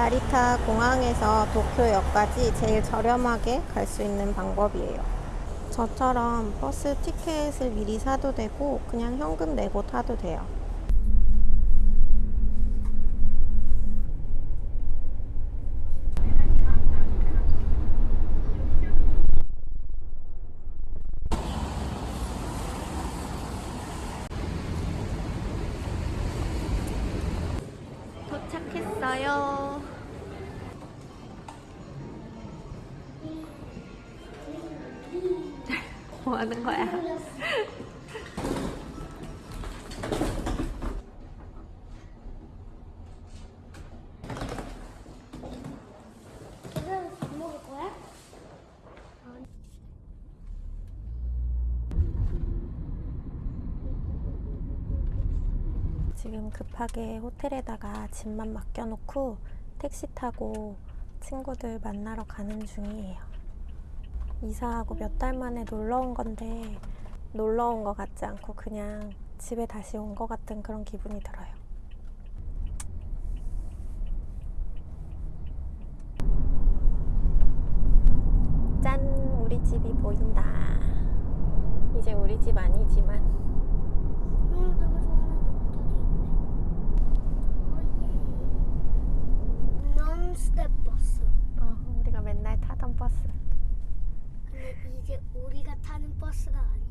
나리타 공항에서 도쿄역까지 제일 저렴하게 갈 수 있는 방법이에요. 저처럼 버스 티켓을 미리 사도 되고 그냥 현금 내고 타도 돼요. 도착했어요. 뭐 하는 거야? 이거는 밥 먹을 거야? 급하게 호텔에다가 짐만 맡겨놓고 택시 타고 친구들 만나러 가는 중이에요. 이사하고 몇 달 만에 놀러 온 건데 놀러 온 것 같지 않고 그냥 집에 다시 온 것 같은 그런 기분이 들어요. 짠! 우리 집이 보인다. 이제 우리 집 아니지만 응, 내가 좋아하는 노트도 논스텝 버스. 어, 우리가 맨날 타던 버스. 근데 이제 우리가 타는 버스가 아니야.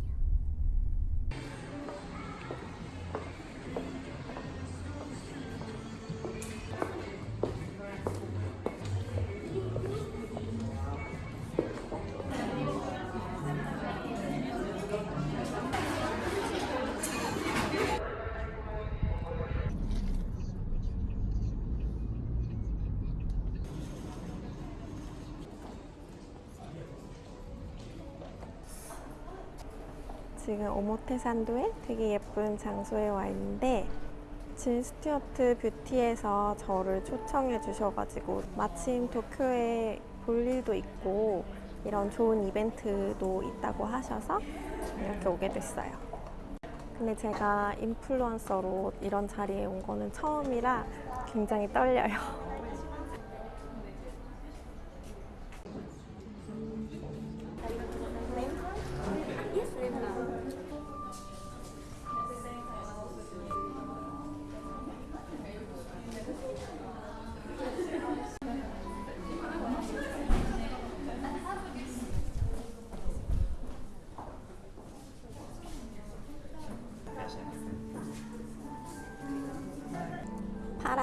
지금 오모테산도에 되게 예쁜 장소에 와 있는데 진 스튜어트 뷰티에서 저를 초청해 주셔가지고 마침 도쿄에 볼 일도 있고 이런 좋은 이벤트도 있다고 하셔서 이렇게 오게 됐어요. 근데 제가 인플루언서로 이런 자리에 온 거는 처음이라 굉장히 떨려요.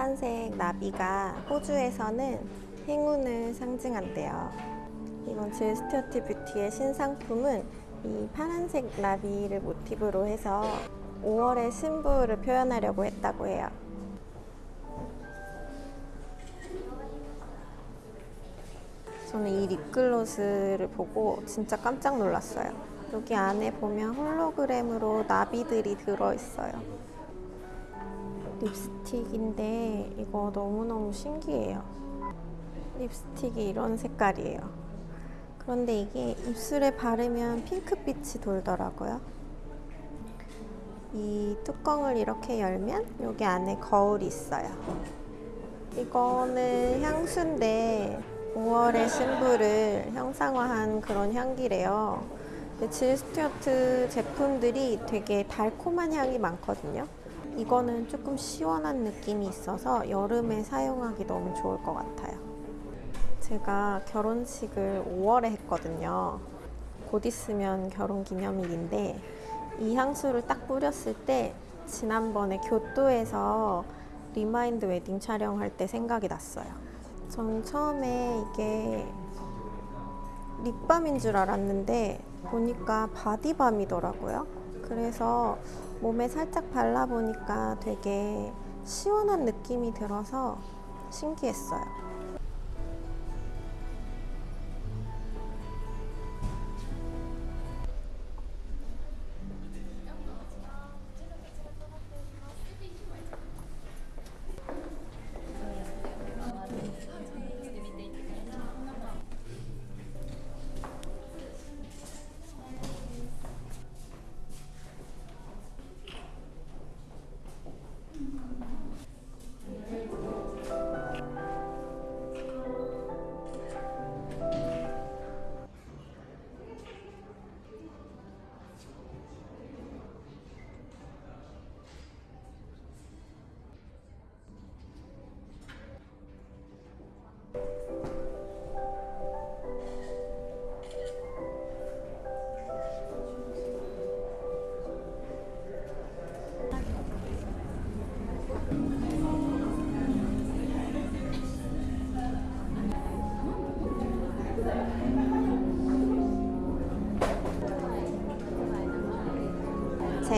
파란색 나비가 호주에서는 행운을 상징한대요. 이번 질 스튜어트 뷰티의 신상품은 이 파란색 나비를 모티브로 해서 5월의 신부를 표현하려고 했다고 해요. 저는 이 립글로스를 보고 진짜 깜짝 놀랐어요. 여기 안에 보면 홀로그램으로 나비들이 들어있어요. 립스틱인데 이거 너무너무 신기해요. 립스틱이 이런 색깔이에요. 그런데 이게 입술에 바르면 핑크빛이 돌더라고요. 이 뚜껑을 이렇게 열면 여기 안에 거울이 있어요. 이거는 향수인데 5월의 신부를 형상화한 그런 향기래요. 근데 질 스튜어트 제품들이 되게 달콤한 향이 많거든요. 이거는 조금 시원한 느낌이 있어서 여름에 사용하기 너무 좋을 것 같아요. 제가 결혼식을 5월에 했거든요. 곧 있으면 결혼 기념일인데 이 향수를 딱 뿌렸을 때 지난번에 교토에서 remind wedding 촬영할 때 생각이 났어요. 전 처음에 이게 lip balm인 줄 알았는데 보니까 body balm이더라고요. 그래서 몸에 살짝 발라보니까 되게 시원한 느낌이 들어서 신기했어요.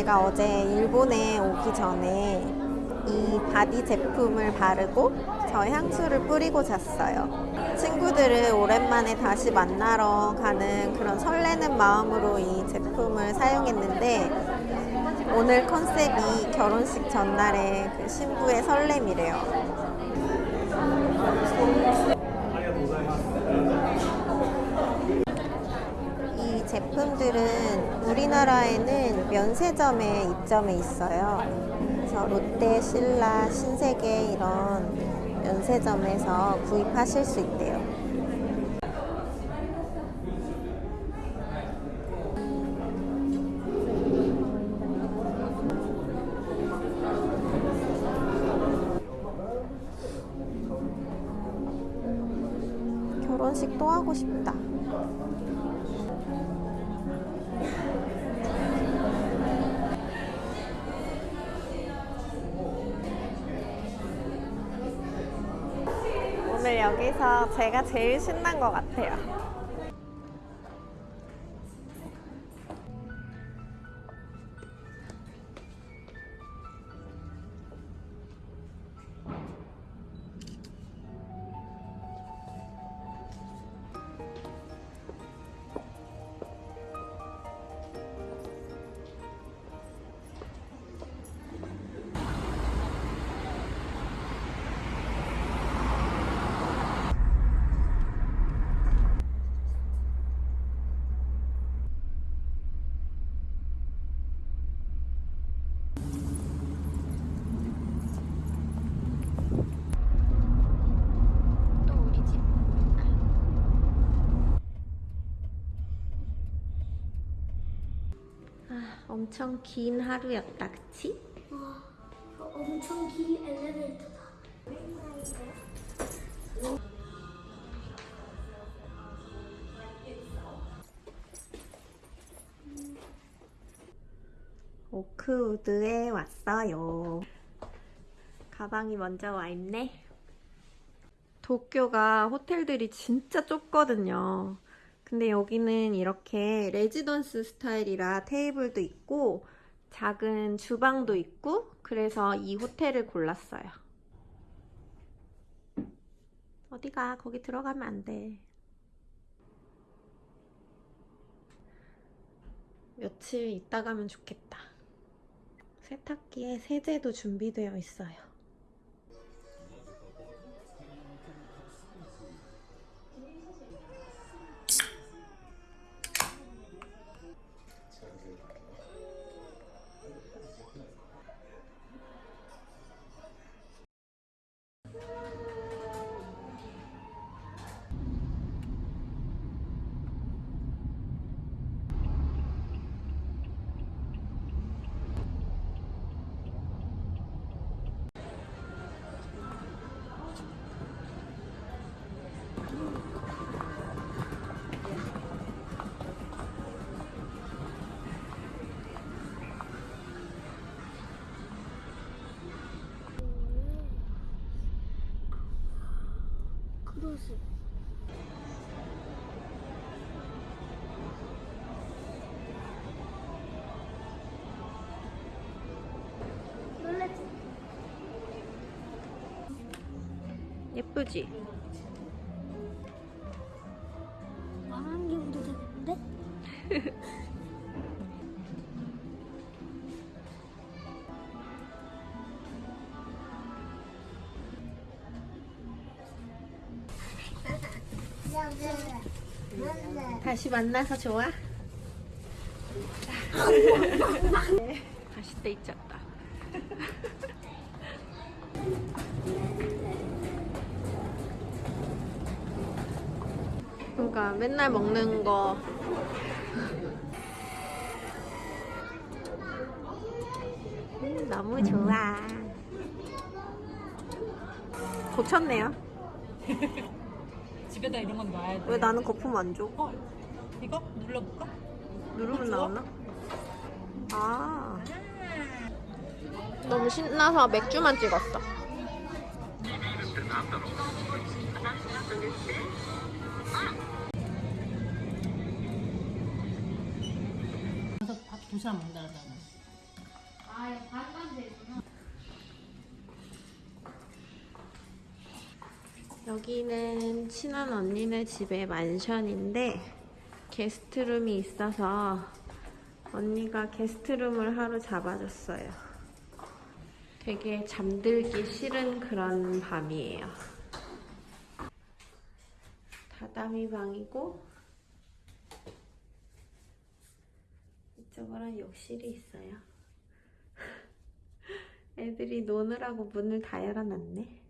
제가 어제 일본에 오기 전에 이 body 제품을 바르고 저 향수를 뿌리고 잤어요. 친구들을 오랜만에 다시 만나러 가는 그런 설레는 마음으로 이 제품을 사용했는데 오늘 컨셉이 결혼식 전날의 그 신부의 설렘이래요. 이 제품들은 우리나라에는 면세점에 입점해 있어요. 그래서 롯데, 신라, 신세계 이런 면세점에서 구입하실 수 있대요. 제가 제일 신난 것 같아요. 엄청 긴 하루였다, 그치? 와, 엄청 긴 엘리베이터다. 오크우드에 왔어요. 가방이 먼저 와 있네. 도쿄가 호텔들이 진짜 좁거든요. 근데 여기는 이렇게 레지던스 스타일이라 테이블도 있고 작은 주방도 있고 그래서 이 호텔을 골랐어요. 어디가 거기 들어가면 안 돼. 며칠 있다 가면 좋겠다. 세탁기에 세제도 준비되어 있어요. 예쁘지? 다시 만나서 좋아? 다시 때 잊었다. 그러니까 맨날 먹는 거. 음, 너무 좋아. 고쳤네요. 집에다 이런 건 놔야 돼. 왜 나는 거품 안 줘? 어? 이거 눌러볼까? 누르면? 나오나? 아. 너무 신나서 맥주만 찍었어. 밥. 여기는 친한 언니네 집의 만션인데 게스트룸이 있어서 언니가 게스트룸을 하루 잡아줬어요. 되게 잠들기 싫은 그런 밤이에요. 다다미 방이고 이쪽으로는 욕실이 있어요. 애들이 노느라고 문을 다 열어놨네.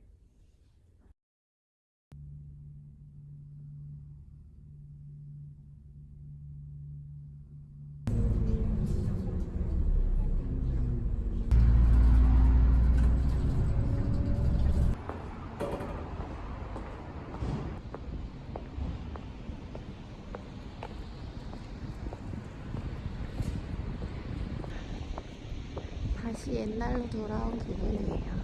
다시 옛날로 돌아온 기분이에요.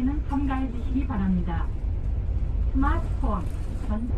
는 참가해 주시기 바랍니다. 스마트폰, 전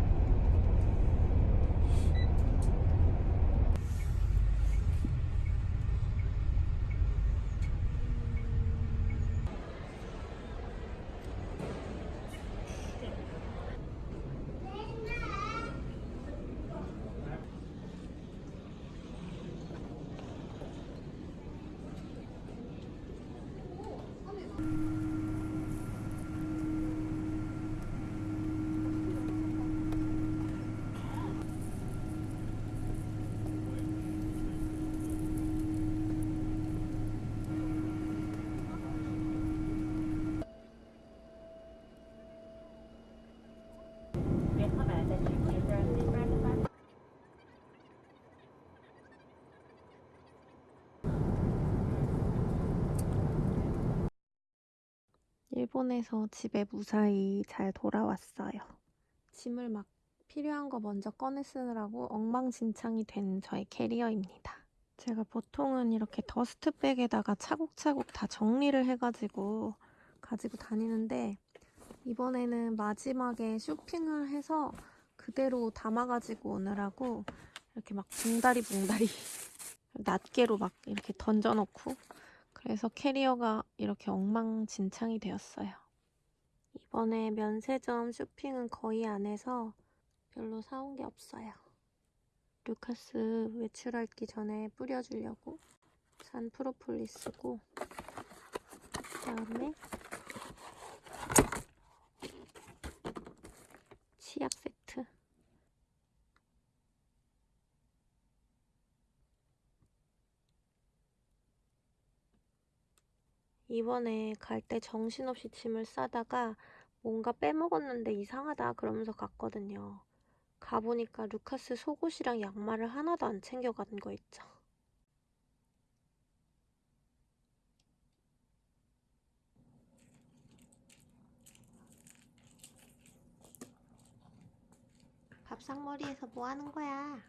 일본에서 집에 무사히 잘 돌아왔어요. 짐을 막 필요한 거 먼저 꺼내 쓰느라고 엉망진창이 된 저의 캐리어입니다. 제가 보통은 이렇게 더스트백에다가 차곡차곡 다 정리를 해가지고 가지고 다니는데 이번에는 마지막에 쇼핑을 해서 그대로 담아가지고 오느라고 이렇게 막 붕다리 붕다리 낱개로 막 이렇게 던져놓고 그래서 캐리어가 이렇게 엉망진창이 되었어요. 이번에 면세점 쇼핑은 거의 안 해서 별로 사온 게 없어요. 루카스 외출하기 전에 뿌려주려고 산 프로폴리스고 그다음에 치약 세트 이번에 갈 때 정신없이 짐을 싸다가 뭔가 빼먹었는데 이상하다 그러면서 갔거든요. 가보니까 루카스 속옷이랑 양말을 하나도 안 챙겨간 거 있죠. 밥상머리에서 뭐 하는 거야?